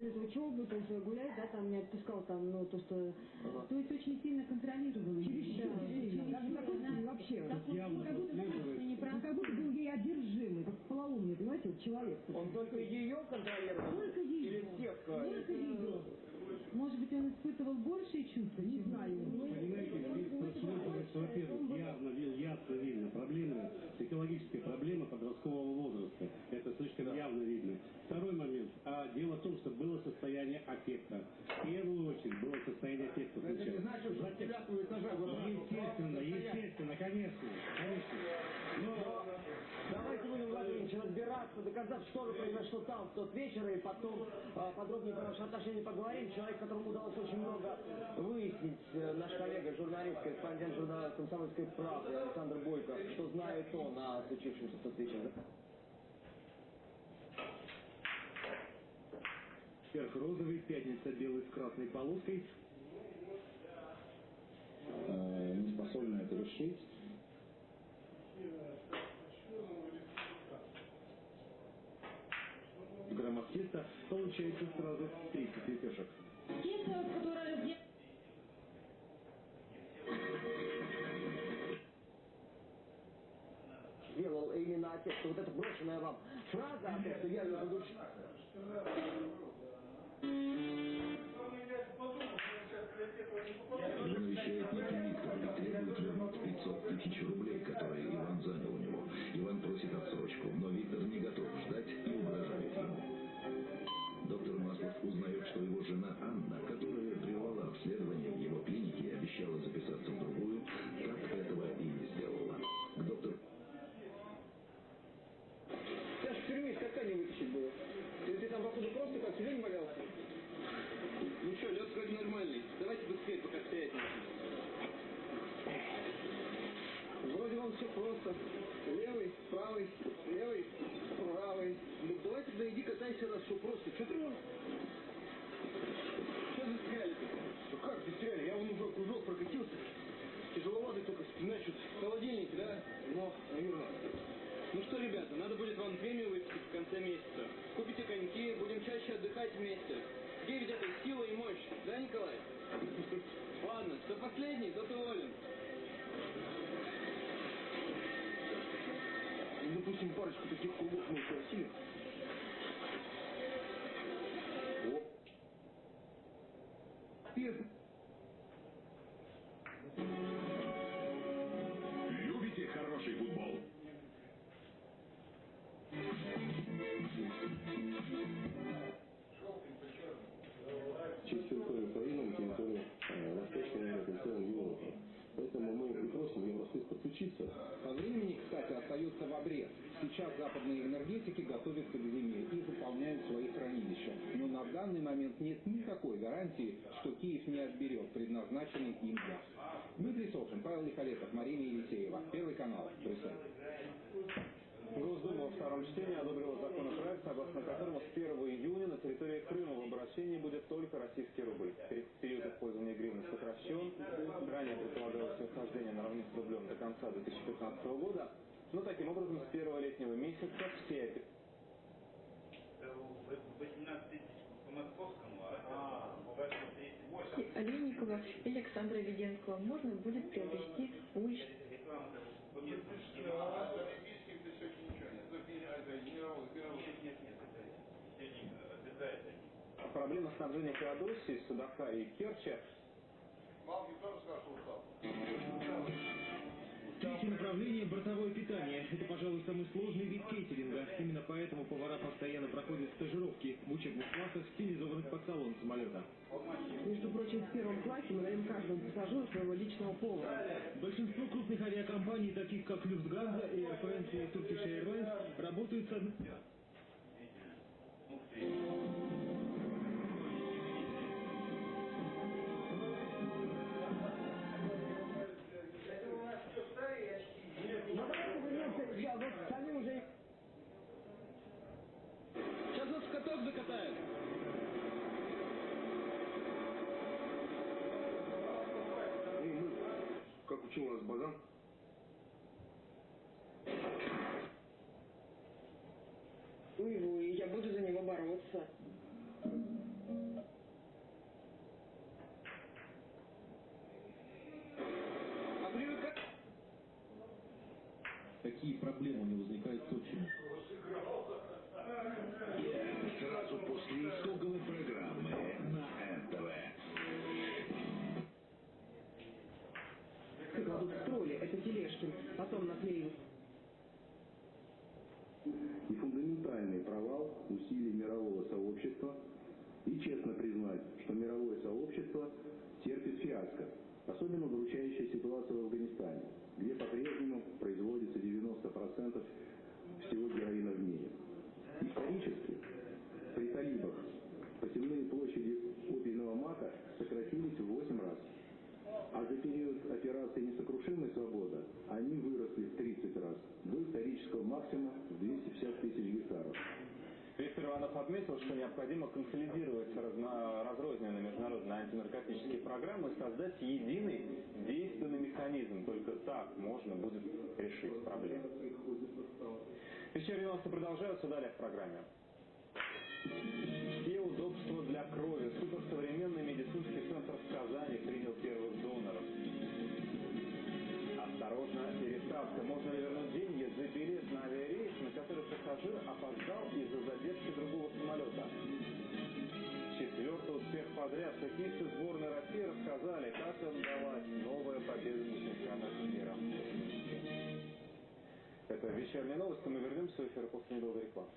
из учебы, то есть гулять, да, там не отпускал там, ну, то, что... Ага. То есть очень сильно контролировал. Чересчур Да, чересчур Даже сильно. такой вообще. Как он- как будто не прав. Он как будто был ей одержимый, как полоумный, понимаете, вот человек. Он только ее контролировал? Только ее. Или всех? э, Только ее. Может быть, он испытывал большие чувства? Не знаю. Понимаете, здесь прослеживается, во-первых, явно, ясно видно проблемы, психологическая проблема подросткового возраста. Это слишком явно видно. Второй момент. А дело в том, что было состояние аффекта. В первую очередь было состояние аффекта. Это не значит, что девятого этажа Ну, Естественно, естественно, конечно, конечно. Но давайте Ильич, разбираться, доказать, что же произошло там в тот вечер, и потом а, подробнее про наши отношения поговорим. Человек, которому удалось очень много выяснить, э, наш коллега, журналист, корреспондент журнала «Комсомольской правды» Александр Бойко, что знает он о случившемся в тот вечер. Четверг розовый, пятница белый с красной полоской. Теста получается сразу 30 лепешек. Тесто, которое сделано Делал именно отец, что вот эта брошенная вам фраза о том, что я ее задушил. Остается в обрез. Сейчас западные энергетики готовятся к зиме и заполняют свои хранилища. Но на данный момент нет никакой гарантии, что Киев не отберет предназначенный им газ. Дмитрий Сошин, Павел Михалетов, Марина Елисеева. Первый канал. Брюссель. Госдума во втором чтении одобрила законопроект, согласно которому с 1 июня на территории Крыма в обращении будет только российский рубль. Пер- Период использования гривны сокращен. Ранее предполагалось ее вхождение на равных с рублем до конца 2015 года. Но таким образом с первого летнего месяца все опи- 18 тысяч по московскому, а 38. Олейникова или Александра Веденского можно будет приобрести Реклама по местным А это сегодня обязательно. Проблема снабжения Феодосии, Судака и Керчи Третье направление – бортовое питание. Это, пожалуй, самый сложный вид кейтеринга. Именно поэтому повара постоянно проходят стажировки в учебных классах, стилизованных под салон самолета. Между прочим, в первом классе мы даем каждому пассажиру своего личного повара. Большинство крупных авиакомпаний, таких как Люфтганза, Air France и Turkish Airlines, работают с какие проблемы у него возникают с отчимом. Сразу после итоговой программы на НТВ. Кладут в тролли, это Телешкин. Потом наклеил и фундаментальный провал усилий мирового сообщества и честно признать, что мировое сообщество терпит фиаско, особенно удручающая ситуация в Афганистане, где по-прежнему производится 90% всего героина в мире. Исторически при талибах посевные площади опийного мака сократились в 8 раз, а за период операции «Несокрушимая свобода» они выросли в 30 раз, до исторического максимума в 250 тысяч гектаров. Виктор Иванов отметил, что необходимо консолидировать разно, разрозненные международные антинаркотические программы и создать единый действенный механизм. Только так можно будет решить проблему. Вечерние новости продолжаются далее в программе. Все удобства для крови. Суперсовременный медицинский центр в Казани принял первых доноров. Осторожно, пересадка. Можно ли вернуть деньги за билет на авиарейс, на который пассажир опоздал из-за задержки другого самолета? Успех подряд. Хоккеисты сборной России рассказали, как им далась новая победа на чемпионате мира. Это вечерние новости. Мы вернемся в эфир после недолгой рекламы.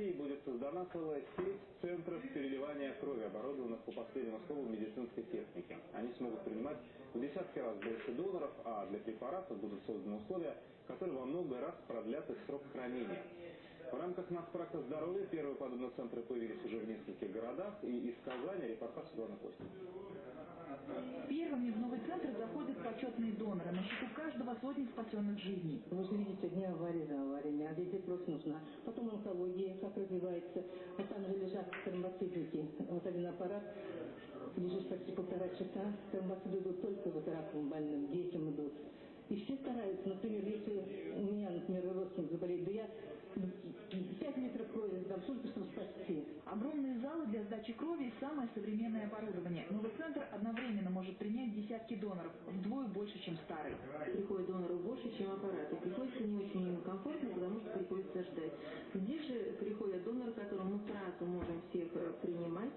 России будет создана целая сеть центров переливания крови, оборудованных по последнему слову медицинской техники. Они смогут принимать в десятки раз больше доноров, а для препаратов будут созданы условия, которые во много раз продлят их срок хранения. В рамках Нацпроекта здоровья первые подобные центры появились уже в нескольких городах, и из Казани репортаж Светланы Костина. Первыми в новый центр заходят почетные доноры. На счету каждого сотни спасенных жизней. Вы же видите, дни аварии за авариями, а везде просто нужна. Потом онкология, как развивается. А там же лежат тромбоцитники. Вот один аппарат, лежишь почти полтора часа, тромбоциты идут только вот раковым больным, детям идут. И все стараются, например, если у меня, например, родственник заболеет, да я 5 литров крови сдам, только чтобы спасти. Огромные залы для сдачи крови и самое современное оборудование. Новый центр одновременно может принять десятки доноров, вдвое больше, чем старый. Приходит доноров больше, чем аппараты. Приходится не очень комфортно, потому что приходится ждать. Здесь же приходят доноры, которым мы сразу можем всех э, принимать.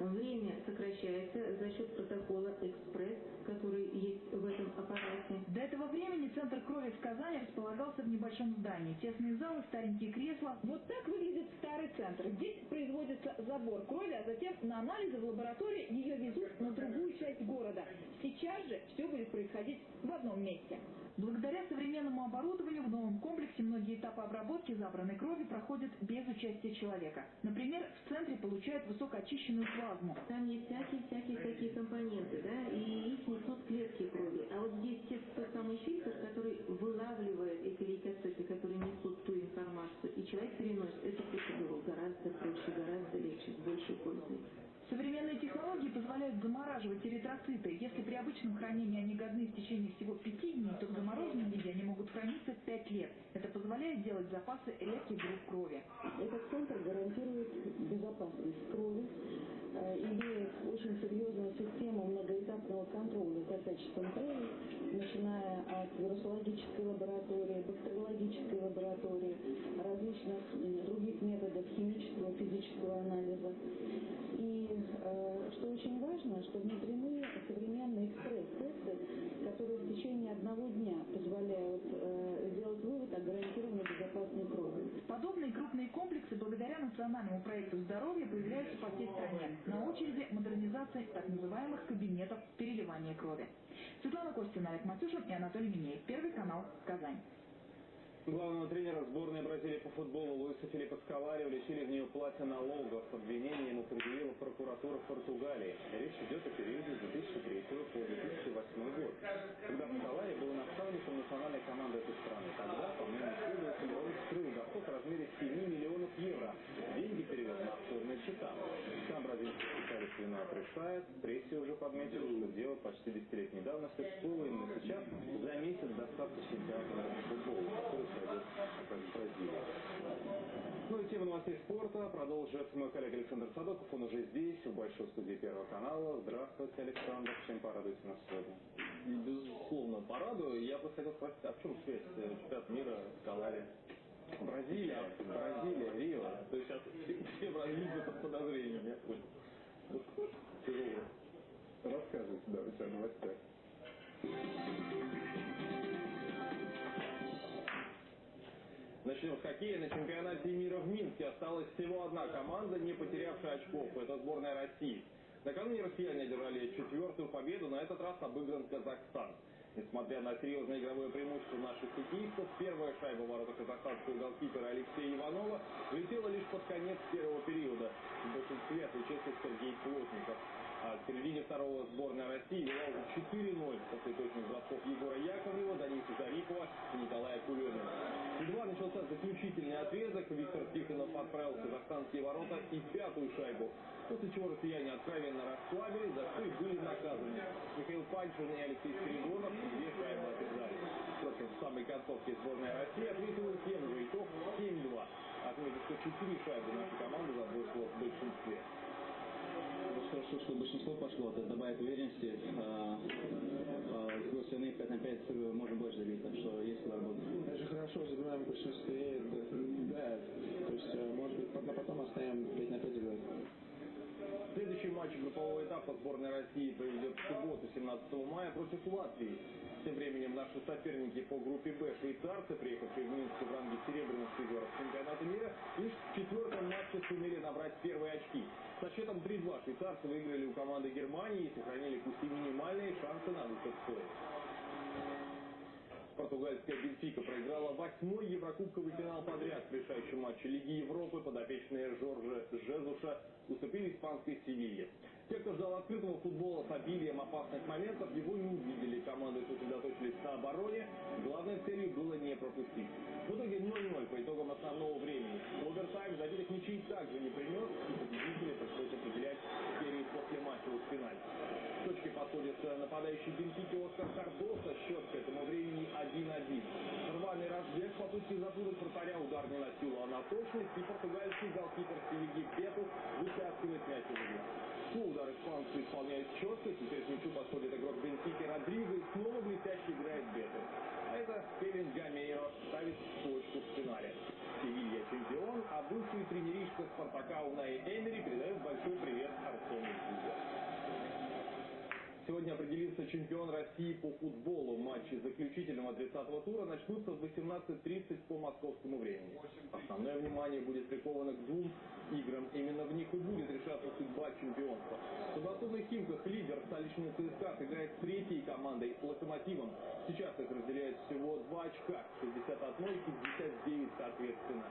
Время сокращается за счет протокола «Экспресс», который есть в этом аппарате. До этого времени центр крови в Казани располагался в небольшом здании. Тесные залы, старенькие кресла. Вот так выглядит старый центр. Здесь производится забор крови, а затем на анализы в лаборатории ее везут на другую часть города. Сейчас же все будет происходить в одном месте. Благодаря современному оборудованию в новом комплексе многие этапы обработки забранной крови проходят без участия человека. Например, в центре получают высокоочищенную плазму. Там есть всякие-всякие такие компоненты, да, и их несут клетки крови. А вот здесь те- тот самый фильтр, который вылавливает эти лейкоциты, которые несут ту информацию, и человек переносит эту процедуру гораздо проще, гораздо легче, с большей пользой. Современные технологии позволяют замораживать эритроциты. Если при обычном хранении они годны в течение всего пяти дней, то в замороженном виде они могут храниться пять лет. Это позволяет делать запасы редких групп крови. Этот центр гарантирует безопасность крови, имеет очень серьезную систему многоэтапного контроля за качеством крови, начиная от вирусологической лаборатории, бактериологической лаборатории, различных других методов химического, физического анализа. И э, что очень важно, что внедрены современные экспресс-тесты, которые в течение одного дня позволяют э, сделать вывод о гарантированной безопасной крови. Подобные крупные комплексы благодаря национальному проекту здоровья появляются по всей стране. На очереди модернизация так называемых кабинетов переливания крови. Светлана Костина, Олег Матюшин и Анатолий Минеев. Первый канал. Казань. Главного тренера сборной Бразилии по футболу Луиса Филиппа Скалари уличили в неуплате налогов. Обвинение ему предъявила прокуратура Португалии. Речь идет о периоде с 2003 по 2008 год, когда Скалари был наставником национальной команды этой страны. Тогда, по мнению следователя, он скрыл доход в размере 7 миллионов евро. Деньги перевел на офшорные счета. Сам бразильский специалист вину отрицает. В прессе уже подметили, что дело почти десятилетней давности всплыло именно сейчас, за месяц до старта чемпионата футболу, который пройдет в Бразилии. Ну и тема новостей спорта продолжит мой коллега Александр Садоков. Он уже здесь, в большой студии Первого канала. Здравствуйте, Александр. Чем порадуете нас сегодня? Безусловно, порадую. Я просто хотел спросить, а в чем связь э, чемпионат мира с Калари? Бразилия, Бразилия, Рио. То есть сейчас все, все бразильцы под подозрением, я понял. Тяжело. Рассказывайте, давайте о новостях. Начнем с хоккея. На чемпионате мира в Минске осталась всего одна команда, не потерявшая очков. Это сборная России. Накануне россияне одержали четвертую победу, на этот раз обыгран Казахстан. Несмотря на серьезное игровое преимущество наших хоккеистов, первая шайба ворота казахстанского голкипера Алексея Иванова влетела лишь под конец первого периода. В большинстве отвечает Сергей Плотников. А к середине второго сборная России вела уже 4-0 после точных бросков Егора Яковлева, Дениса Зарипова и Николая Кулемина. Едва начался заключительный отрезок, Виктор Тихонов отправил в казахстанские ворота и пятую шайбу, после чего россияне откровенно расслабились, за что и были наказаны. Михаил Панчин и Алексей Спиридонов две шайбы отрезали. Впрочем, в самой концовке сборная России ответила тем же итог 7-2. Отметив, что 4 шайбы наша команда забросила в большинстве. Хорошо, что большинство пошло, это добавит уверенности. А, а, с другой стороны, 5 на 5 можно больше забить, так что есть куда работать. Это же хорошо, забиваем в большинстве. Это, да, то есть, э, может быть, пока потом оставим 5 на 5 играть. Следующий матч группового этапа сборной России проведет в субботу, 17 мая, против Латвии. Тем временем наши соперники по группе Б, швейцарцы, приехавшие в Минск в ранге серебряных призеров чемпионата мира, лишь в четвертом матче сумели набрать первые очки. Со счетом 3-2 швейцарцы выиграли у команды Германии и сохранили пусть и минимальные шансы на выход в Португальская Бенфика проиграла восьмой еврокубковый финал подряд в решающем матче Лиги Европы. Подопечные Жоржа Жезуша уступили испанской Севилье. Те, кто ждал открытого футбола с обилием опасных моментов, его не увидели. Команды сосредоточились на обороне. Главной целью было не пропустить. В итоге 0-0 по итогам основного времени. Овертайм забитых ничей также не принес, и победителей пришлось определять серию после матчевых пенальти. К подходит нападающий Бенфики Оскар Кардоса. Счет к этому времени 1-1. Рваный разбег в попытке запутать вратаря. Удар не носил а на точность. И португальский голкипер Селиги Пету вытаскивает мяч из игры. Фу, удар испанцы исполняет четко. Теперь к мячу подходит игрок Бенфики Родриго и снова блестяще играет Бету. А это Кевин Гамейро ставит точку в финале. Севилья чемпион, а бывший тренеришка Спартака Унай Эмери передает большой привет Артему Гузе. Сегодня определится чемпион России по футболу. Матчи заключительного 30-го тура начнутся в 18.30 по московскому времени. Основное внимание будет приковано к двум играм. Именно в них и будет решаться судьба чемпионства. В подмосковных Химках лидер столичный ЦСКА сыграет с третьей командой «Локомотивом». Сейчас их разделяет всего два очка, 61 и 59 соответственно.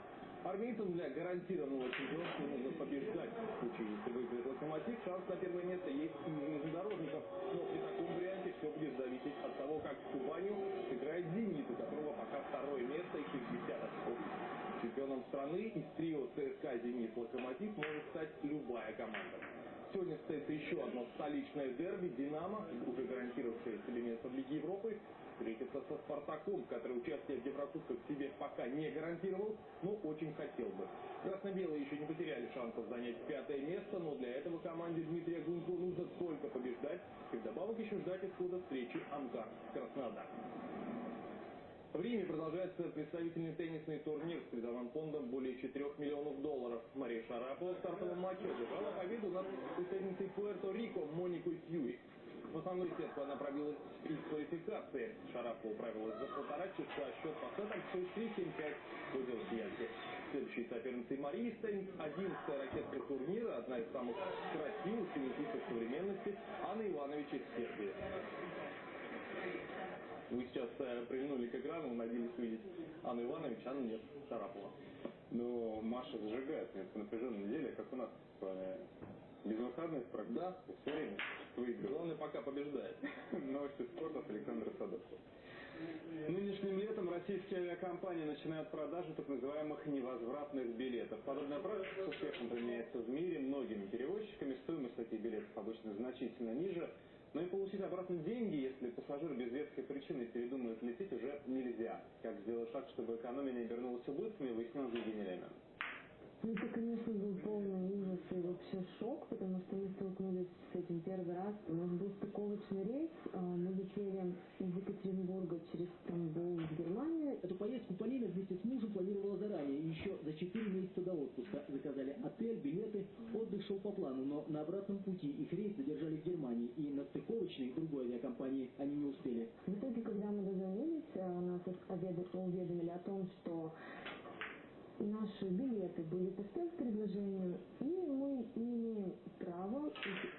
Армейцам для гарантированного чемпионства нужно побеждать. В случае, если выиграет «Локомотив», шанс на первое место есть и у железнодорожников. Но при таком варианте все будет зависеть от того, как с Кубанью сыграет «Зенит», у которого пока второе место и 60 очков. Чемпионом страны из трио ЦСКА, «Зенит», «Локомотив» может стать любая команда. Сегодня состоится еще одно столичное дерби. «Динамо», уже гарантировавшее себе место в Лиге Европы, встретится со «Спартаком», который участие в Еврокубках себе пока не гарантировал, но очень хотел бы. Красно-белые еще не потеряли шансов занять пятое место, но для этого команде Дмитрия Гунько нужно только побеждать и вдобавок еще ждать исхода встречи Амкар-Краснодар. В Риме продолжается представительный теннисный турнир с призовым фондом более 4 миллионов долларов. Мария Шарапова в стартовом матче одержала победу над представительницей Пуэрто-Рико Моникой Сьюи. В основную сетку она пробилась из квалификации. Шарапова управилась за полтора часа. Счет по сетам 6-3, 7-5 пользу россиянки. Следующей соперницей Марии Стейн, 11-я ракетка турнира, одна из самых красивых теннисистов современности, Анна Иванович из Сербии. Вы сейчас э, прильнули к экрану, надеялись увидеть Анну Иванович, Анна нет, Шарапова. Но Маша зажигает на напряженной неделе, как у нас с вами. Безвыходных практически. Да. Все время выигрывает. Главное, пока побеждает. Новости спорта с Александром Садовским. Нынешним летом российские авиакомпании начинают продажу так называемых невозвратных билетов. Подобная практика с успехом применяется в мире многими перевозчиками. Стоимость таких билетов обычно значительно ниже. Но и получить обратно деньги, если пассажир без веской причины передумает лететь, уже нельзя. Как сделать шаг, чтобы экономия не обернулась убытками, выяснил Евгений Лемин. Ну, это, конечно, был полный ужас и вообще шок, потому что мы столкнулись с этим первый раз. У нас был стыковочный рейс, а, мы летели из Екатеринбурга через Стамбул в Германию. Эту поездку Полина вместе с мужем планировала заранее, еще за 4 месяца до отпуска. Заказали отель, билеты, отдых шел по плану, но на обратном пути их рейс задержали в Германии, и на стыковочной другой авиакомпании они не успели. В итоге, когда мы дозвонились, а, нас уведомили о том, что наши билеты были по спецпредложению, и мы не имеем права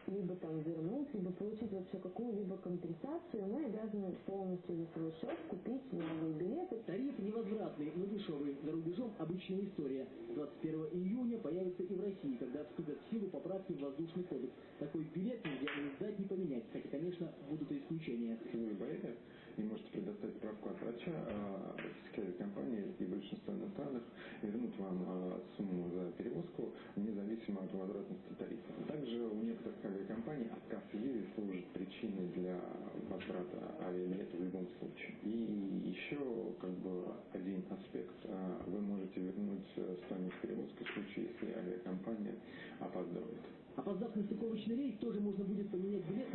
либо там вернуть, либо получить вообще какую-либо компенсацию. Мы обязаны полностью за свой счет купить новые билеты. Тариф невозвратный, но дешевый. За рубежом обычная история. 21 июня появится и в России, когда вступят в силу поправки в воздушный кодекс. Такой билет нельзя ни сдать, ни поменять. Хотя, конечно, будут и исключения. Если вы болели и можете предоставить справку от врача, а российские авиакомпании и большинство иностранных сумму за перевозку, независимо от возвратности тарифа. Также у некоторых авиакомпаний отказ в служит причиной для возврата авиабилета в любом случае. И еще как бы один аспект. А, вы можете вернуть э, стоимость перевозки в случае, если авиакомпания опаздывает. Опоздав на стыковочный рейс, тоже можно будет поменять билет,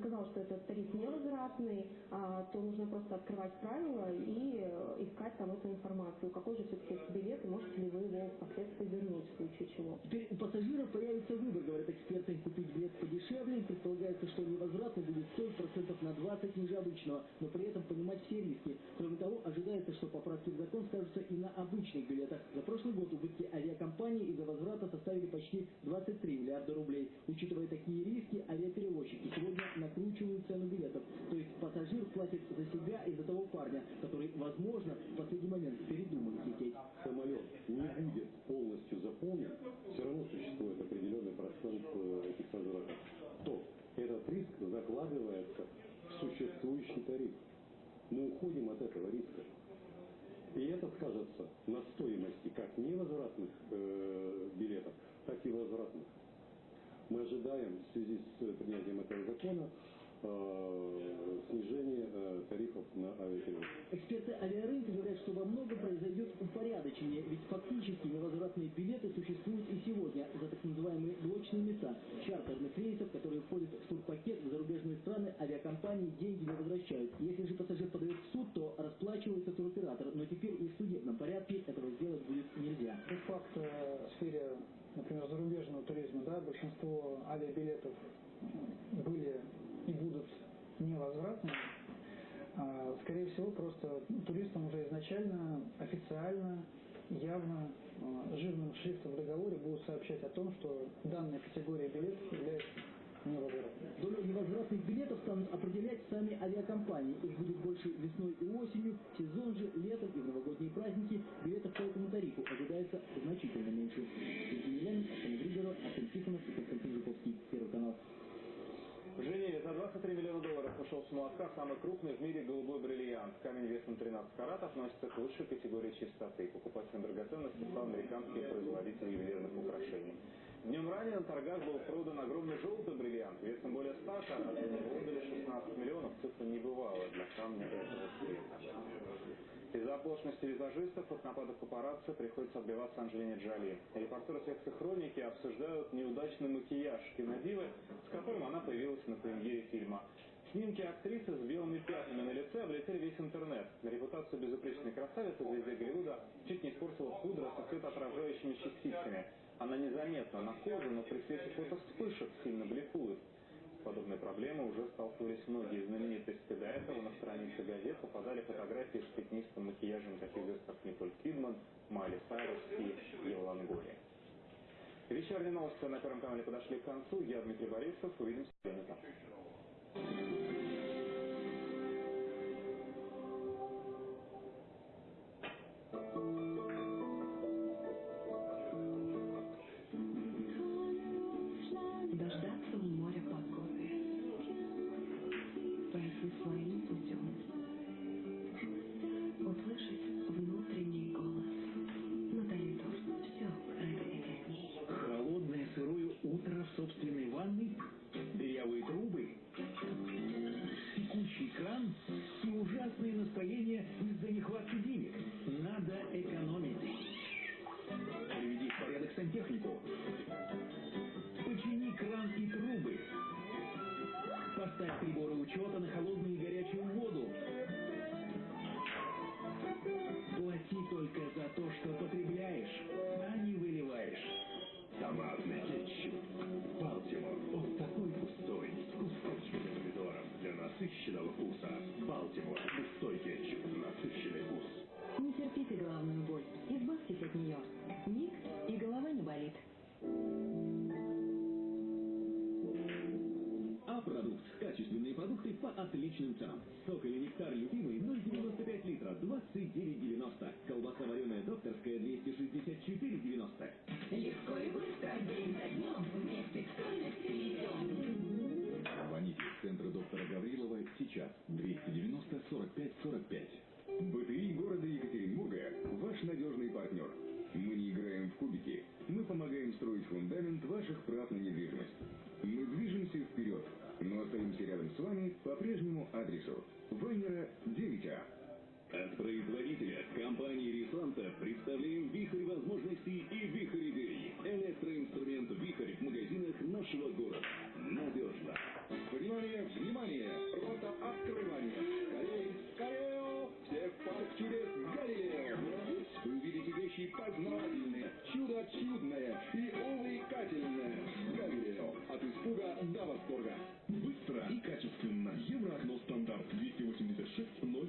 сказал, что этот тариф невозвратный, а, то нужно просто открывать правила и э, искать там эту информацию. Какой же все-таки билет, и можете ли вы его впоследствии вернуть в случае чего. Теперь у пассажиров появится выбор, говорят эксперты, купить билет подешевле. Предполагается, что невозвратный будет стоить процентов на 20 ниже обычного, но при этом понимать все риски. Кроме того, ожидается, что поправки в закон скажутся и на обычных билетах. За прошлый год убытки авиакомпании из-за возврата составили почти 23 миллиарда рублей. Учитывая такие риски, авиаперевозчики сегодня накручивают цену билетов. То есть пассажир платит за себя и за того парня, который, возможно, в последний момент передумает лететь. Самолет не будет полностью заполнен, все равно существует определенный процент э, этих возвратов. То этот риск закладывается в существующий тариф. Мы уходим от этого риска. И это скажется на стоимости как невозвратных э, билетов, так и возвратных. Мы ожидаем в связи с принятием этого закона э, снижение э, тарифов на авиаперевозки. Эксперты авиарынка говорят, что во многом произойдет упорядочение, ведь фактически невозвратные билеты существуют и сегодня за так называемые блочные места чартерных рейсов, которые входят в турпакет в зарубежные страны, авиакомпании деньги не возвращают. Если же пассажир подает в суд, то расплачивается туроператор, но теперь и в судебном порядке этого сделать будет нельзя. Факт э, в сфере, например, зарубежного туризма, большинство авиабилетов были и будут невозвратными, а, скорее всего, просто туристам уже изначально, официально, явно, а, жирным шрифтом в договоре будут сообщать о том, что данная категория билетов является невозвратной. Долю невозвратных билетов станут определять сами авиакомпании. Их будет больше весной и осенью, сезон же, летом и новогодние праздники билетов по этому тарифу ожидается значительно меньше. Григоров, Артем Тихонов Константин Жуковский. Первый канал. В за 23 миллиона долларов ушел с молотка самый крупный в мире голубой бриллиант. Камень весом 13 карат относится к лучшей категории чистоты. Покупателем драгоценности стал американский производитель ювелирных украшений. Днем ранее на торгах был продан огромный желтый бриллиант весом более 100 карат. Отдали 16 миллионов. Цифра небывалая для камня этого цвета. Из-за оплошности визажистов от нападок папарацци приходится отбиваться Анджелине Джоли. Репортеры секции хроники обсуждают неудачный макияж кинодивы, с которым она появилась на премьере фильма. Снимки актрисы с белыми пятнами на лице облетели весь интернет. Репутацию безупречной красавицы звезде Голливуда чуть не испортила пудра со светоотражающими частицами. Она незаметна на коже, но при свете фотовспышек сильно бликует. С подобной проблемой уже сталкивались многие знаменитости. До этого на странице газет попадали фотографии с пятнистым макияжем таких звезд, как Николь Кидман, Майли Сайрус и Ева Лонгория. Вечерние новости на Первом канале подошли к концу. Я Дмитрий Борисов. Увидимся завтра. Сейчас. 290 45 45. БТИ города Екатеринбурга – ваш надежный партнер. Мы не играем в кубики. Мы помогаем строить фундамент ваших прав на недвижимость. Мы движемся вперед, но остаемся рядом с вами по прежнему адресу. Вайнера 9А. От производителя компании Ресанта представляем вихрь возможностей и вихрь идей. Электроинструмент вихрь в магазинах нашего города. Надежно. Внимание, внимание! Рота открывания! Скорей, скорее! Всех в парк чудес Галилео! Вы увидите вещи познавательные, чудо чудное и увлекательное. Галилео. От испуга до восторга. Быстро и качественно. Евроокно стандарт 286 0555.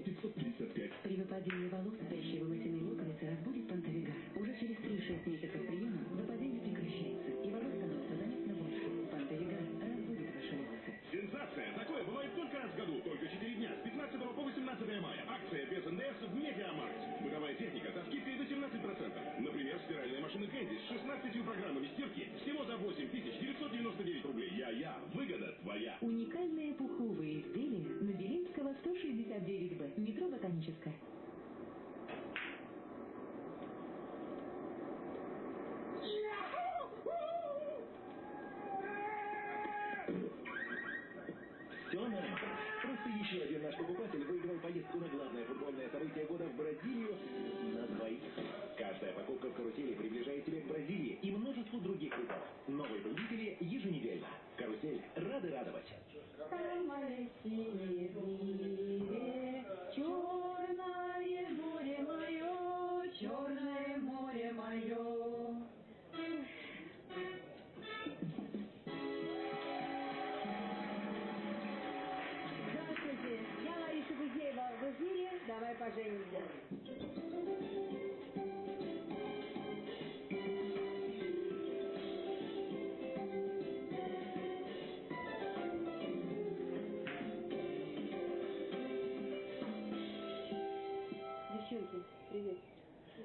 НДС в Медиамаркт. Бытовая техника со скидкой до 17%. Например, стиральная машина Кэнди с 16 программами стирки всего за 8 999 рублей. Я-я. Выгода твоя. Уникальные пуховые изделия на Белинского 169Б. Метро Ботаническая. Привет.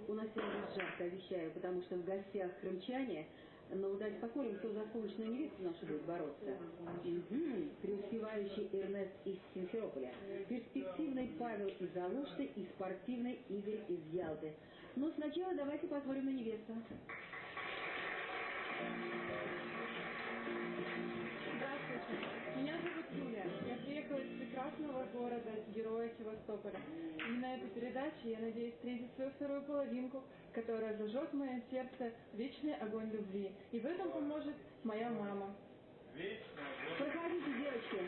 У нас сегодня жарко, обещаю, потому что в гостях крымчане, но давайте посмотрим, кто за солнечную невесту нашу будет бороться. Мгм. Преуспевающий Эрнест из Симферополя, перспективный Павел из Алушты и спортивный Игорь из Ялты. Но сначала давайте посмотрим на невесту. Здравствуйте. Прекрасного города, героя Севастополя. И на этой передаче я надеюсь встретить свою вторую половинку, которая зажжет в моем сердце вечный огонь любви. И в этом поможет моя мама. Проходите, девочки.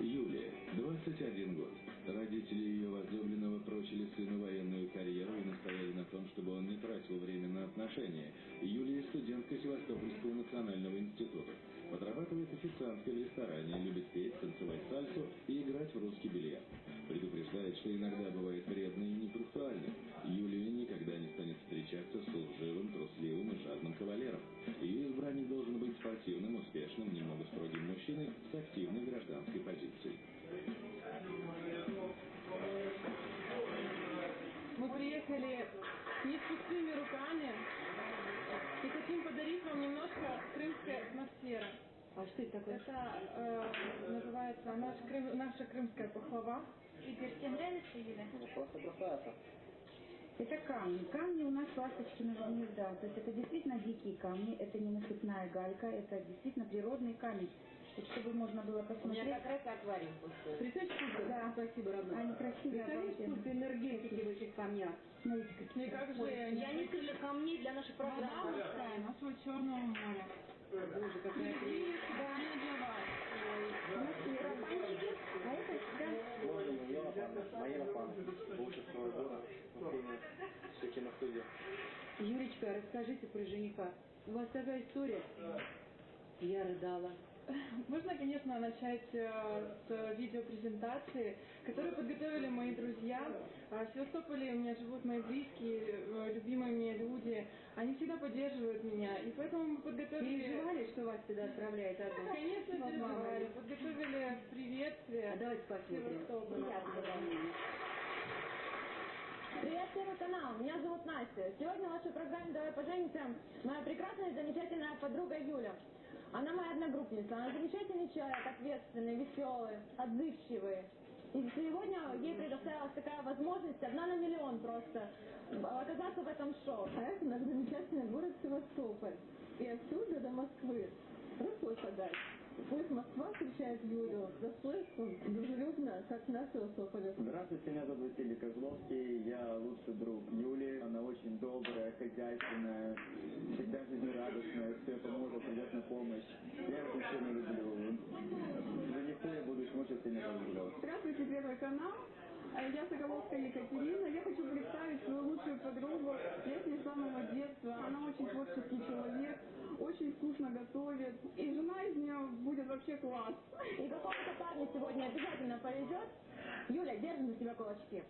Юлия, 21 год. Родители ее возлюбленного прочили сыну военную карьеру и настояли на том, чтобы он не тратил время на отношения. Юлия студентка Севастопольского национального института. Подрабатывает официанткой в ресторане, любит петь, танцевать сальсу и играть в русский бильярд. Предупреждает, что иногда бывает Что это э, называется наш крым- наша крымская пахлава. Игорь, тебе нравится, Юля? Просто красавица. Это камни. Камни у нас ласточкиного гнезда. То есть это действительно дикие камни, это не насыпная галька, это действительно природный камень. Вот чтобы можно было У меня посмотреть. как раз аквариум пустой. Представляешь, сколько? Да, спасибо, родной. Они красивые. Представляешь, обалденно. сколько энергетики в этих камнях? Смотрите, какие. Ну и как же Я несколько камней для нашей программы. морская, нашего Черного моря. Боже, какая прелесть. расскажите про жениха. У вас такая история. Я рыдала. Можно, конечно, начать э, с видеопрезентации, которую подготовили мои друзья. А В Севастополе у меня живут мои близкие, э, любимые мне люди. Они всегда поддерживают меня. И поэтому мы подготовили... Переживали, что вас сюда отправляет одну? Конечно, переживали. Подготовили приветствие. А давайте посмотрим. Привет, Первый канал. Меня зовут Настя. Сегодня в вашей программе «Давай поженимся» моя прекрасная и замечательная подруга Юля. Она моя одногруппница. Она замечательный человек, ответственный, веселый, отзывчивый. И сегодня ей предоставилась такая возможность, одна на миллион просто, оказаться в этом шоу. А это наш замечательный город Севастополь. И отсюда до Москвы. Рукой подать. Пусть Москва встречает Юлю с достоинством, дружелюбно, как на Севастополе. Здравствуйте, меня зовут Василий Козловский, я лучший друг Юли, она очень добрая, хозяйственная, всегда жизнерадостная, все поможет, придет на помощь. Я эту сильно люблю. Жениху я буду очень сильно люблю. Здравствуйте, Первый канал. Э, Я Соколовская Екатерина. Я хочу представить свою лучшую подругу. Я с ней с самого детства. Она очень творческий человек, очень вкусно готовит. И жена из нее будет вообще класс. И какому-то парню сегодня обязательно повезет. Юля, держим за тебя кулачки.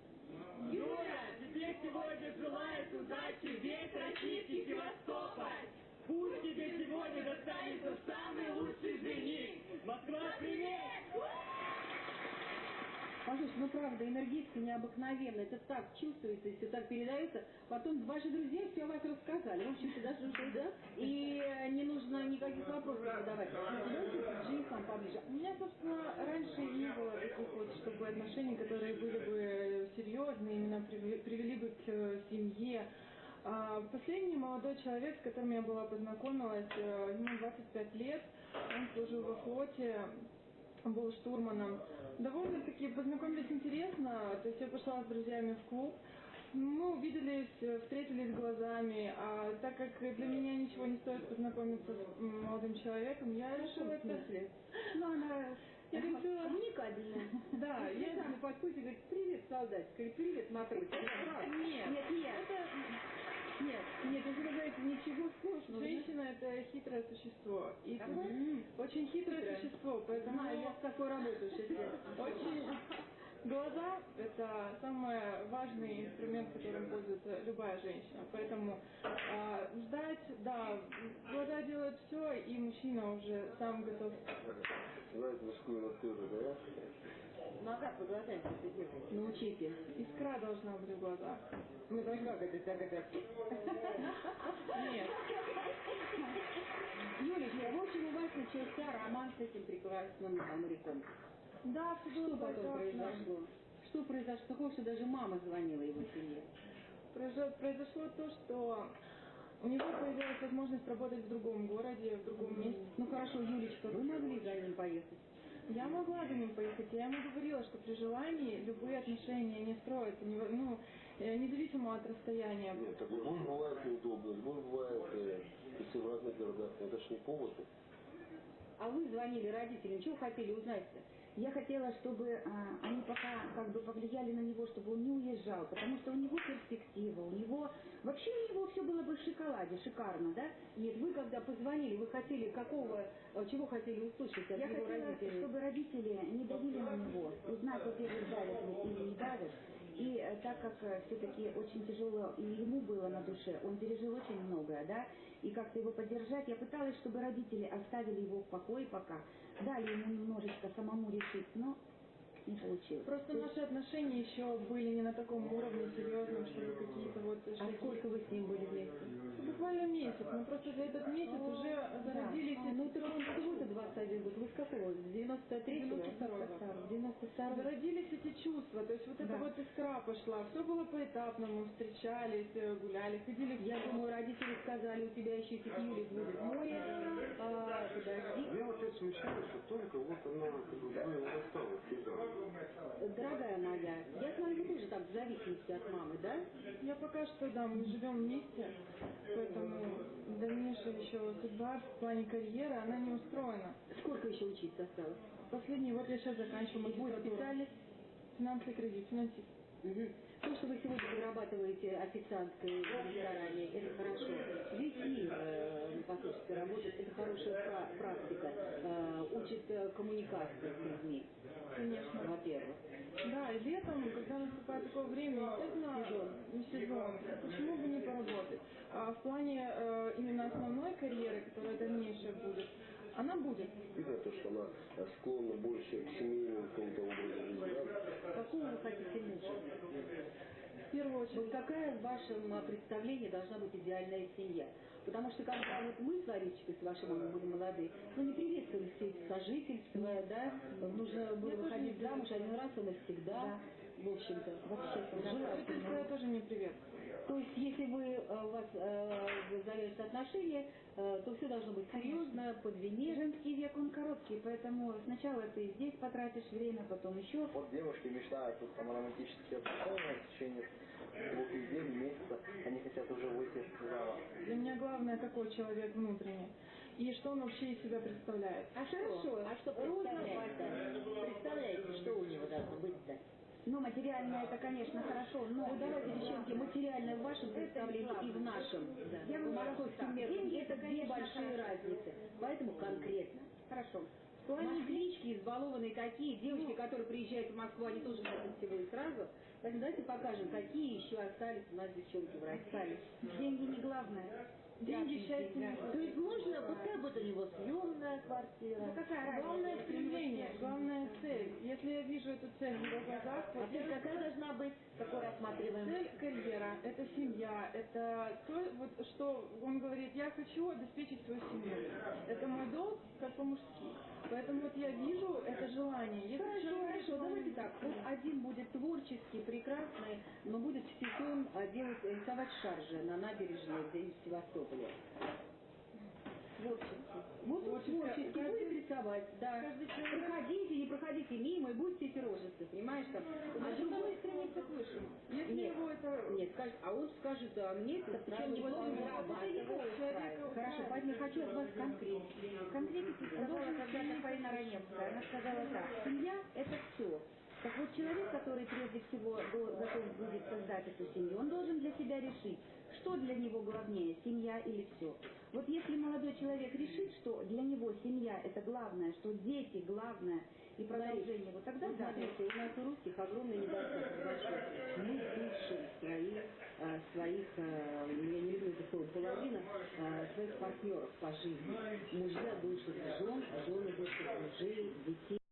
Юля, тебе сегодня желает удачи весь российский Севастополь. Пусть тебе сегодня достанется самый лучший жених. Москва, привет! Послушай, ну правда, энергетика необыкновенная. Это так чувствуется, все так передается. Потом ваши друзья все о вас рассказали. В общем-то, даже уже, да? И не нужно никаких вопросов задавать. Давайте к женихам поближе. У меня, собственно, раньше не было таких вот, чтобы отношений, которые были бы серьезные, именно приве- привели бы к э, семье. А, Последний молодой человек, с которым я была познакомилась, э, ему 25 лет, он служил во флоте, был штурманом. Довольно-таки познакомились интересно, то есть я пошла с друзьями в клуб, мы увиделись, э, встретились глазами, а так как для меня ничего не стоит познакомиться с молодым человеком, я решила это... Ну, она Я решила... Коммуникабельная. Да, я... подходит и говорит, привет, солдат, говорит, привет, матрос. Нет, Нет, нет. это... Нет, нет, вы говорите, ничего сложного. Женщина это хитрое существо. И Ага. тут очень хитрое Хитрое. существо, поэтому Знаю, я с такой работаю лет. очень, Глаза – это самый важный инструмент, которым пользуется любая женщина. Поэтому э, ждать, да, глаза делают все, и мужчина уже сам готов. Знать мужскую натуру, да? Назад по глазами делать. Научите. Искра должна быть в глазах. Ну так как это, так это? Нет. Юлечка, в общем, у вас начался роман с этим прекрасным моряком. Да, все Что потом произошло? Что произошло такое, что даже мама звонила его семье? Произошло то, что у него появилась возможность работать в другом городе, в другом месте. Ну хорошо, Юлечка, вы могли за ним поехать? Я могла за ним поехать. Я ему говорила, что при желании любые отношения не строятся, не, ну, э, независимо от расстояния. Нет, так любовь бывает неудобно, любовь бывает, э, если в разных городах, это ж не повод. А вы звонили родителям, чего хотели узнать-то? Я хотела, чтобы а, они пока как бы повлияли на него, чтобы он не уезжал, потому что у него перспектива, у него вообще у него все было бы в шоколаде, шикарно, да? Нет, вы когда позвонили, вы хотели какого, э, чего хотели услышать от Я его хотела, родителей? чтобы родители не давили на него, узнать, во-первых, давят ли или не давят. И э, так как э, все-таки очень тяжело и ему было на душе, он пережил очень многое, да, и как-то его поддержать, я пыталась, чтобы родители оставили его в покое пока, дали ему немножечко самому решить, но не получилось. Просто наши отношения еще были не на таком уровне серьезном, чтобы какие-то вот... А сколько вы с ним были вместе? Буквально месяц, но просто за этот месяц уже зародились... А, ну так он всего-то 21 год. Вы с какого? С 93-го? 92 92 Зародились эти чувства, то есть вот эта Да. вот искра пошла. Все было поэтапно, мы встречались, э, гуляли, ходили в Я думаю, родители сказали, у тебя еще Юлик будет море. А, подожди. Я вот сейчас мечтаю, что только вот она как бы вдвоем рассталась. Дорогая моя, я смотрю, вы тоже так в зависимости от мамы, да? Я пока что, да, мы живем вместе, поэтому дальнейшая еще судьба в плане карьеры, она не устроена. Сколько еще учиться осталось? Последний вот я сейчас заканчиваю И будет магистратуру. специальность? Финансовый кредит, финансист. Мгм. То, что вы сегодня зарабатываете официанткой в ресторане, это хорошо. Здесь и э, непосредственно работать, это хорошая пра- практика. Э, учит э, коммуникации с людьми, Конечно. во-первых. Да, и летом, когда наступает такое время, естественно, Сезон. не сезон, почему бы не поработать? А в плане э, именно основной карьеры, которая дальнейшая будет, она будет. Видно то, что она э, склонна больше к семейному какому-то образу жизни, да? Какого вы хотите мужа? В первую очередь, Вот какая в вашем а, представлении должна быть идеальная семья? Потому что когда вот мы с Ларичкой, с вашей мамой были молодые, ну не приветствовали все эти сожительства, да, нужно было выходить замуж один раз и навсегда, в общем-то, вообще Сожительство я тоже не привет. То есть, если вы, э, у вас э, завяжутся отношения, э, то все должно быть серьезно, под венец. Женский век, он короткий, поэтому сначала ты здесь потратишь время, потом еще. Вот девушки мечтают тут там романтические отношения в течение двух недель, месяца. Они хотят уже выйти замуж. Для меня главное, какой человек внутренний. И что он вообще из себя представляет. А что? А что представляете? Представляете, что у него должно быть-то? Ну, материальное это, конечно, хорошо, но... Ну давайте, девчонки, материальное в вашем представлении и в нашем. Я По бы московским меркам Деньги это две конечно, большие хорошо. разницы. Поэтому конкретно. Хорошо. Москвички избалованные такие, девочки, которые приезжают в Москву, они тоже хотят всего и сразу. Поэтому давайте покажем, какие еще остались у нас девчонки в России. Деньги не главное. Деньги, счастье, То есть можно, пускай будет у него съемная квартира. Да какая разница? Главное стремление, главная цель. Если я вижу эту цель в его глазах, А цель какая должна быть? Какой рассматриваем? Цель карьера, это семья, это то, вот, что он говорит, я хочу обеспечить свою семью. Это мой долг, как по-мужски. Поэтому вот я вижу это желание. Если Хорошо, человек хорошо, желание- давайте так. Вот один будет творческий, прекрасный, но будет в сезон а, делать, рисовать шаржи на набережной где-нибудь в Творческий Каждый- будет рисовать, да. Проходите, не проходите мимо и будете эти рожицы, понимаешь там. А другой стремится к высшему. Если Нет. его это... Нет, скажет, а он скажет, а мне это Причем не должен человека Хорошо, поэтому хочу от вас конкретики. Конкретики сказала когда-то Фаина Раневская. Она сказала так, семья – это все. Так вот, человек, который прежде всего готов будет создать эту семью, он должен для себя решить, что для него главнее, семья или все. Вот если молодой человек решит, что для него семья это главное, что дети главное и продолжение, вот тогда Вот да. смотрите, у нас у русских огромный недостаток. Мы своих, э, своих, э, я не люблю это слово, половина, э, своих партнеров по жизни. Мужья душат жен, жены душат мужей, детей.